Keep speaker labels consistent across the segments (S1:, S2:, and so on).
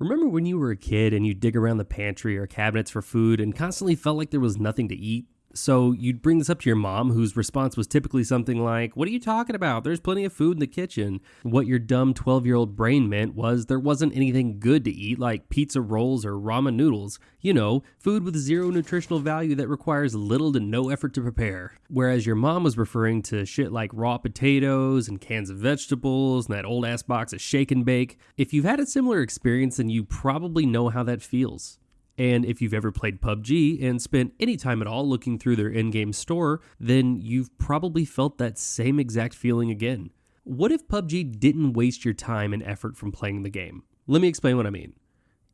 S1: Remember when you were a kid and you'd dig around the pantry or cabinets for food and constantly felt like there was nothing to eat? So you'd bring this up to your mom, whose response was typically something like, What are you talking about? There's plenty of food in the kitchen. What your dumb 12 year old brain meant was there wasn't anything good to eat, like pizza rolls or ramen noodles. You know, food with zero nutritional value that requires little to no effort to prepare. Whereas your mom was referring to shit like raw potatoes and cans of vegetables and that old ass box of shake and bake. If you've had a similar experience, then you probably know how that feels. And if you've ever played PUBG and spent any time at all looking through their in game store, then you've probably felt that same exact feeling again. What if PUBG didn't waste your time and effort from playing the game? Let me explain what I mean.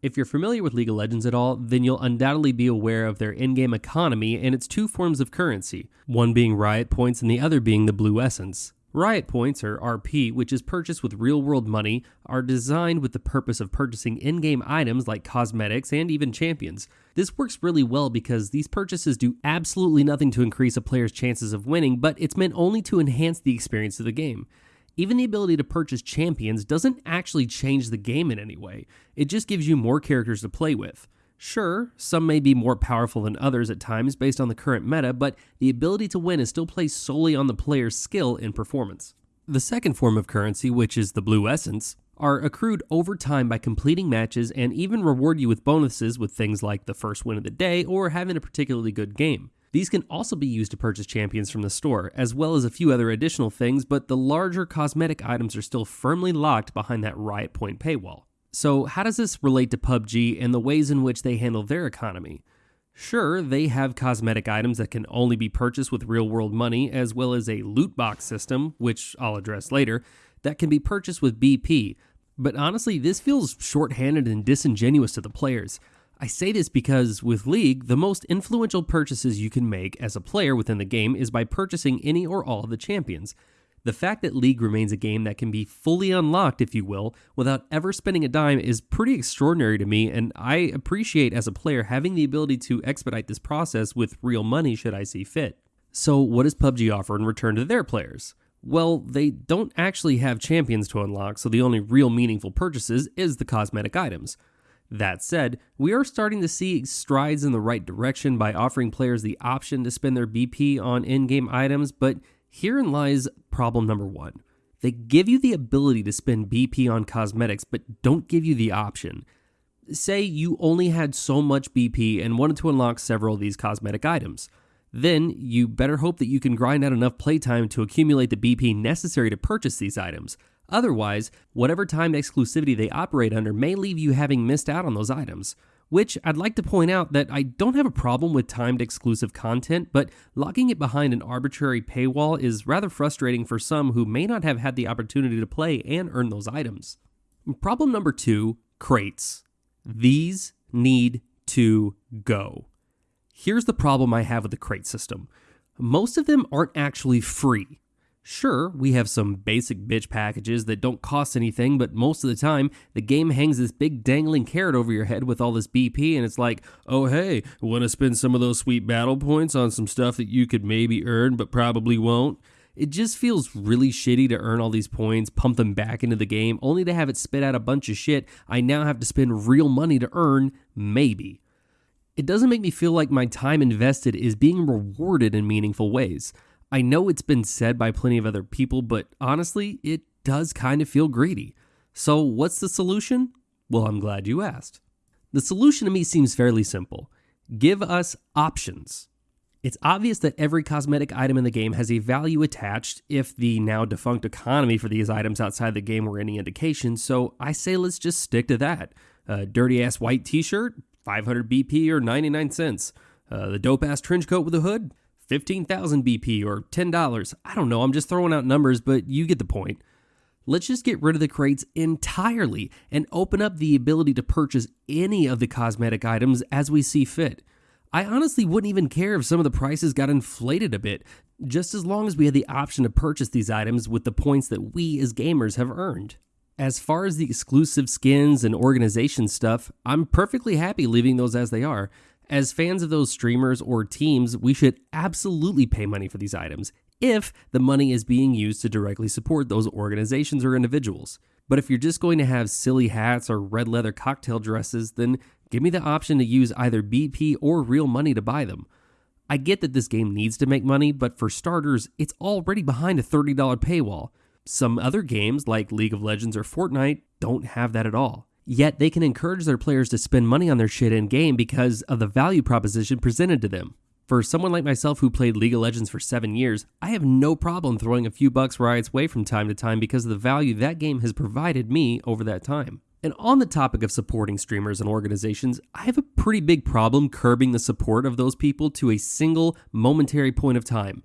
S1: If you're familiar with League of Legends at all, then you'll undoubtedly be aware of their in game economy and its two forms of currency, one being Riot Points and the other being the Blue Essence. Riot Points, or RP, which is purchased with real world money, are designed with the purpose of purchasing in game items like cosmetics and even champions. This works really well because these purchases do absolutely nothing to increase a player's chances of winning, but it's meant only to enhance the experience of the game. Even the ability to purchase champions doesn't actually change the game in any way, it just gives you more characters to play with. Sure, some may be more powerful than others at times based on the current meta, but the ability to win is still placed solely on the player's skill and performance. The second form of currency, which is the blue essence, are accrued over time by completing matches and even reward you with bonuses with things like the first win of the day or having a particularly good game. These can also be used to purchase champions from the store, as well as a few other additional things, but the larger cosmetic items are still firmly locked behind that Riot Point paywall. So, how does this relate to PUBG and the ways in which they handle their economy? Sure, they have cosmetic items that can only be purchased with real world money, as well as a loot box system, which I'll address later, that can be purchased with BP. But honestly, this feels shorthanded and disingenuous to the players. I say this because with League, the most influential purchases you can make as a player within the game is by purchasing any or all of the champions. The fact that League remains a game that can be fully unlocked, if you will, without ever spending a dime is pretty extraordinary to me, and I appreciate as a player having the ability to expedite this process with real money should I see fit. So, what does PUBG offer in return to their players? Well, they don't actually have champions to unlock, so the only real meaningful purchases is the cosmetic items. That said, we are starting to see strides in the right direction by offering players the option to spend their BP on in game items, but Herein lies problem number one. They give you the ability to spend BP on cosmetics, but don't give you the option. Say you only had so much BP and wanted to unlock several of these cosmetic items. Then you better hope that you can grind out enough playtime to accumulate the BP necessary to purchase these items. Otherwise, whatever timed exclusivity they operate under may leave you having missed out on those items which I'd like to point out that I don't have a problem with timed exclusive content, but locking it behind an arbitrary paywall is rather frustrating for some who may not have had the opportunity to play and earn those items. Problem number two crates. These need to go. Here's the problem I have with the crate system most of them aren't actually free. Sure, we have some basic bitch packages that don't cost anything, but most of the time, the game hangs this big dangling carrot over your head with all this BP, and it's like, oh hey, want to spend some of those sweet battle points on some stuff that you could maybe earn but probably won't? It just feels really shitty to earn all these points, pump them back into the game, only to have it spit out a bunch of shit I now have to spend real money to earn, maybe. It doesn't make me feel like my time invested is being rewarded in meaningful ways. I know it's been said by plenty of other people, but honestly, it does kind of feel greedy. So, what's the solution? Well, I'm glad you asked. The solution to me seems fairly simple give us options. It's obvious that every cosmetic item in the game has a value attached if the now defunct economy for these items outside the game were any indication, so I say let's just stick to that. A dirty ass white t shirt, 500 BP or 99 cents. Uh, the dope ass trench coat with a hood, 15,000 BP or $10. I don't know, I'm just throwing out numbers, but you get the point. Let's just get rid of the crates entirely and open up the ability to purchase any of the cosmetic items as we see fit. I honestly wouldn't even care if some of the prices got inflated a bit, just as long as we had the option to purchase these items with the points that we as gamers have earned. As far as the exclusive skins and organization stuff, I'm perfectly happy leaving those as they are. As fans of those streamers or teams, we should absolutely pay money for these items if the money is being used to directly support those organizations or individuals. But if you're just going to have silly hats or red leather cocktail dresses, then give me the option to use either BP or real money to buy them. I get that this game needs to make money, but for starters, it's already behind a $30 paywall. Some other games, like League of Legends or Fortnite, don't have that at all. Yet they can encourage their players to spend money on their shit in game because of the value proposition presented to them. For someone like myself who played League of Legends for seven years, I have no problem throwing a few bucks Riot's way from time to time because of the value that game has provided me over that time. And on the topic of supporting streamers and organizations, I have a pretty big problem curbing the support of those people to a single momentary point of time.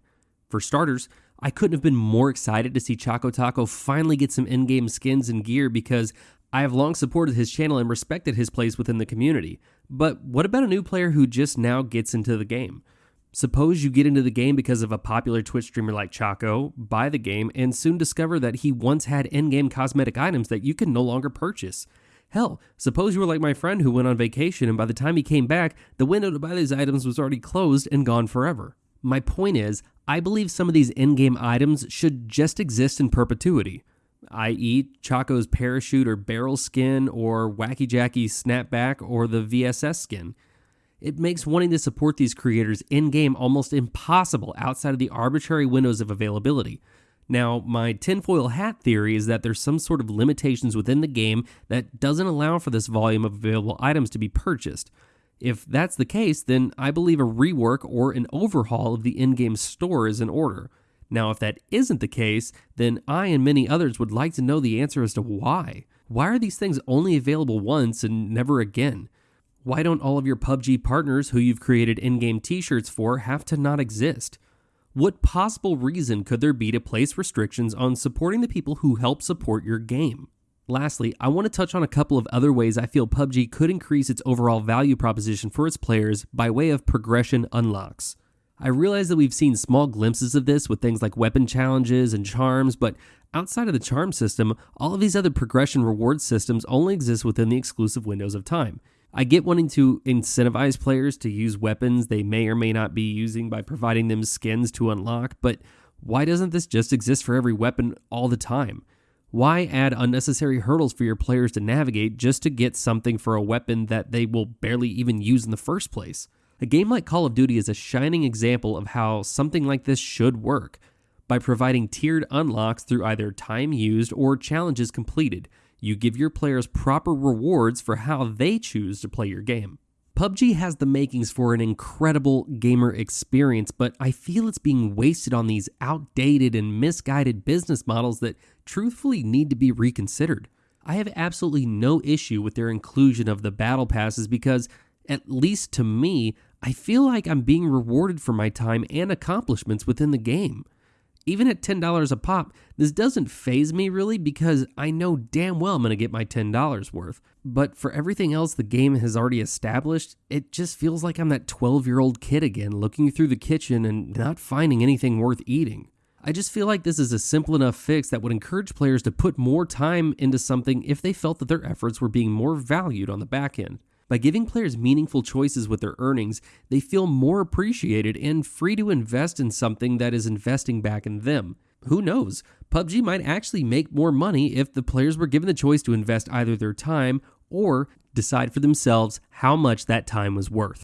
S1: For starters, I couldn't have been more excited to see Choco Taco finally get some in game skins and gear because I have long supported his channel and respected his place within the community. But what about a new player who just now gets into the game? Suppose you get into the game because of a popular Twitch streamer like Choco, buy the game, and soon discover that he once had in game cosmetic items that you can no longer purchase. Hell, suppose you were like my friend who went on vacation and by the time he came back, the window to buy these items was already closed and gone forever. My point is, I believe some of these in game items should just exist in perpetuity i.e., Choco's parachute or barrel skin, or Wacky Jacky's snapback, or the VSS skin. It makes wanting to support these creators in game almost impossible outside of the arbitrary windows of availability. Now, my tinfoil hat theory is that there's some sort of limitations within the game that doesn't allow for this volume of available items to be purchased. If that's the case, then I believe a rework or an overhaul of the in game store is in order. Now, if that isn't the case, then I and many others would like to know the answer as to why. Why are these things only available once and never again? Why don't all of your PUBG partners who you've created in game t shirts for have to not exist? What possible reason could there be to place restrictions on supporting the people who help support your game? Lastly, I want to touch on a couple of other ways I feel PUBG could increase its overall value proposition for its players by way of progression unlocks. I realize that we've seen small glimpses of this with things like weapon challenges and charms, but outside of the charm system, all of these other progression reward systems only exist within the exclusive windows of time. I get wanting to incentivize players to use weapons they may or may not be using by providing them skins to unlock, but why doesn't this just exist for every weapon all the time? Why add unnecessary hurdles for your players to navigate just to get something for a weapon that they will barely even use in the first place? A game like Call of Duty is a shining example of how something like this should work by providing tiered unlocks through either time used or challenges completed. You give your players proper rewards for how they choose to play your game. PUBG has the makings for an incredible gamer experience, but I feel it's being wasted on these outdated and misguided business models that truthfully need to be reconsidered. I have absolutely no issue with their inclusion of the battle passes because, at least to me, I feel like I'm being rewarded for my time and accomplishments within the game. Even at $10 a pop, this doesn't faze me really because I know damn well I'm going to get my $10 worth. But for everything else the game has already established, it just feels like I'm that 12 year old kid again looking through the kitchen and not finding anything worth eating. I just feel like this is a simple enough fix that would encourage players to put more time into something if they felt that their efforts were being more valued on the back end. By giving players meaningful choices with their earnings, they feel more appreciated and free to invest in something that is investing back in them. Who knows? PUBG might actually make more money if the players were given the choice to invest either their time or decide for themselves how much that time was worth.